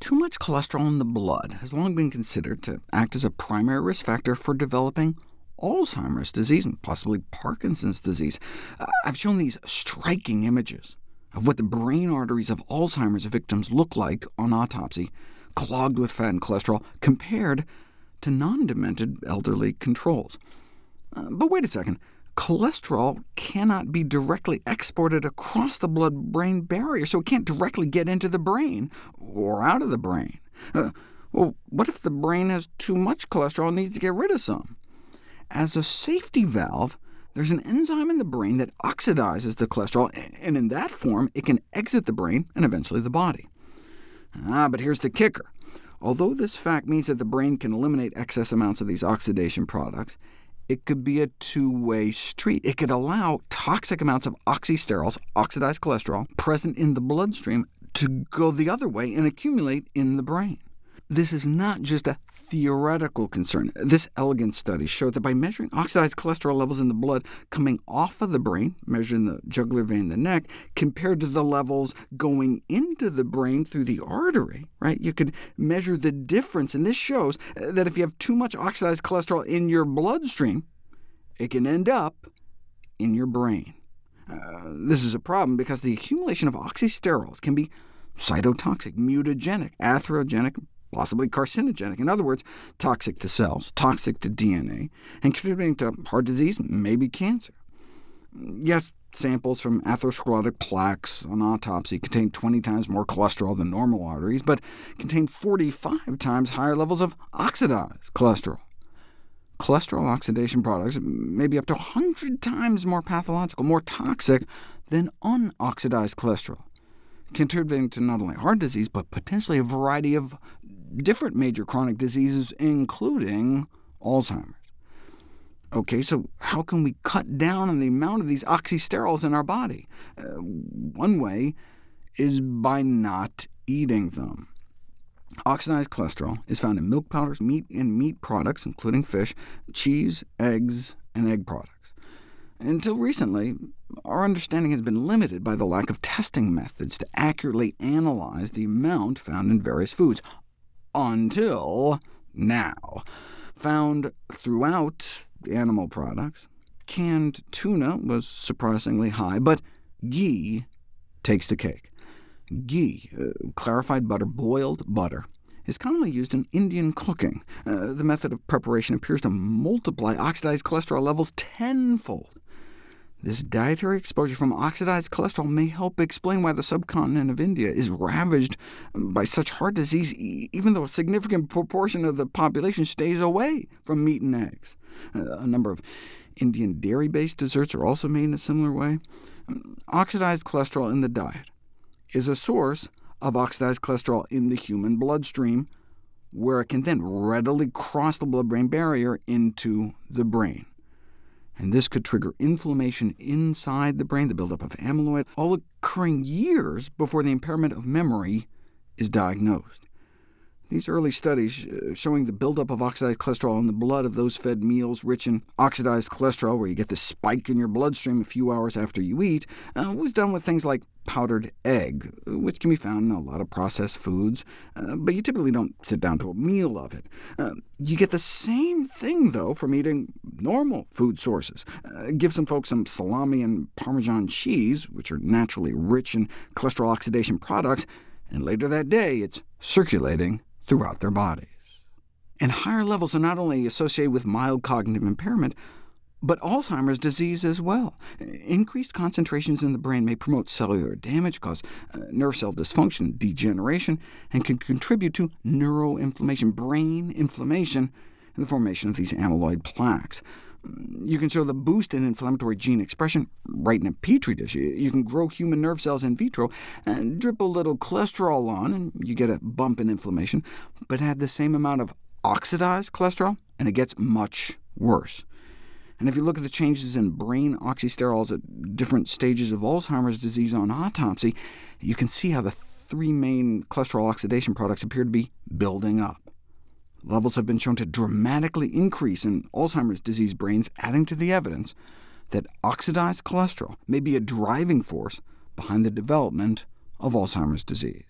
Too much cholesterol in the blood has long been considered to act as a primary risk factor for developing Alzheimer's disease, and possibly Parkinson's disease. Uh, I've shown these striking images of what the brain arteries of Alzheimer's victims look like on autopsy, clogged with fat and cholesterol, compared to non-demented elderly controls. Uh, but wait a second cholesterol cannot be directly exported across the blood-brain barrier, so it can't directly get into the brain, or out of the brain. Uh, well, what if the brain has too much cholesterol and needs to get rid of some? As a safety valve, there's an enzyme in the brain that oxidizes the cholesterol, and in that form it can exit the brain and eventually the body. Ah, but here's the kicker. Although this fact means that the brain can eliminate excess amounts of these oxidation products, it could be a two-way street. It could allow toxic amounts of oxysterols, oxidized cholesterol, present in the bloodstream to go the other way and accumulate in the brain. This is not just a theoretical concern. This elegant study showed that by measuring oxidized cholesterol levels in the blood coming off of the brain, measuring the jugular vein in the neck, compared to the levels going into the brain through the artery, right? you could measure the difference, and this shows that if you have too much oxidized cholesterol in your bloodstream, it can end up in your brain. Uh, this is a problem because the accumulation of oxysterols can be cytotoxic, mutagenic, atherogenic, possibly carcinogenic, in other words, toxic to cells, toxic to DNA, and contributing to heart disease, maybe cancer. Yes, samples from atherosclerotic plaques on autopsy contain 20 times more cholesterol than normal arteries, but contain 45 times higher levels of oxidized cholesterol. Cholesterol oxidation products may be up to 100 times more pathological, more toxic than unoxidized cholesterol, contributing to not only heart disease, but potentially a variety of different major chronic diseases, including Alzheimer's. OK, so how can we cut down on the amount of these oxysterols in our body? Uh, one way is by not eating them. Oxidized cholesterol is found in milk powders, meat and meat products, including fish, cheese, eggs, and egg products. Until recently, our understanding has been limited by the lack of testing methods to accurately analyze the amount found in various foods until now. Found throughout animal products, canned tuna was surprisingly high, but ghee takes the cake. Ghee, uh, clarified butter, boiled butter, is commonly used in Indian cooking. Uh, the method of preparation appears to multiply oxidized cholesterol levels tenfold. This dietary exposure from oxidized cholesterol may help explain why the subcontinent of India is ravaged by such heart disease, even though a significant proportion of the population stays away from meat and eggs. Uh, a number of Indian dairy-based desserts are also made in a similar way. Oxidized cholesterol in the diet is a source of oxidized cholesterol in the human bloodstream, where it can then readily cross the blood-brain barrier into the brain and this could trigger inflammation inside the brain, the buildup of amyloid, all occurring years before the impairment of memory is diagnosed. These early studies uh, showing the buildup of oxidized cholesterol in the blood of those fed meals rich in oxidized cholesterol, where you get this spike in your bloodstream a few hours after you eat, uh, was done with things like powdered egg, which can be found in a lot of processed foods, uh, but you typically don't sit down to a meal of it. Uh, you get the same thing, though, from eating normal food sources. Uh, give some folks some salami and Parmesan cheese, which are naturally rich in cholesterol oxidation products, and later that day it's circulating throughout their bodies. And higher levels are not only associated with mild cognitive impairment, but Alzheimer's disease as well. Increased concentrations in the brain may promote cellular damage, cause uh, nerve cell dysfunction, degeneration, and can contribute to neuroinflammation, brain inflammation, and the formation of these amyloid plaques. You can show the boost in inflammatory gene expression right in a petri dish. You can grow human nerve cells in vitro, and drip a little cholesterol on, and you get a bump in inflammation, but add the same amount of oxidized cholesterol, and it gets much worse. And if you look at the changes in brain oxysterols at different stages of Alzheimer's disease on autopsy, you can see how the three main cholesterol oxidation products appear to be building up. Levels have been shown to dramatically increase in Alzheimer's disease brains, adding to the evidence that oxidized cholesterol may be a driving force behind the development of Alzheimer's disease.